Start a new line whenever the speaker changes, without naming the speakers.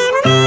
Na na na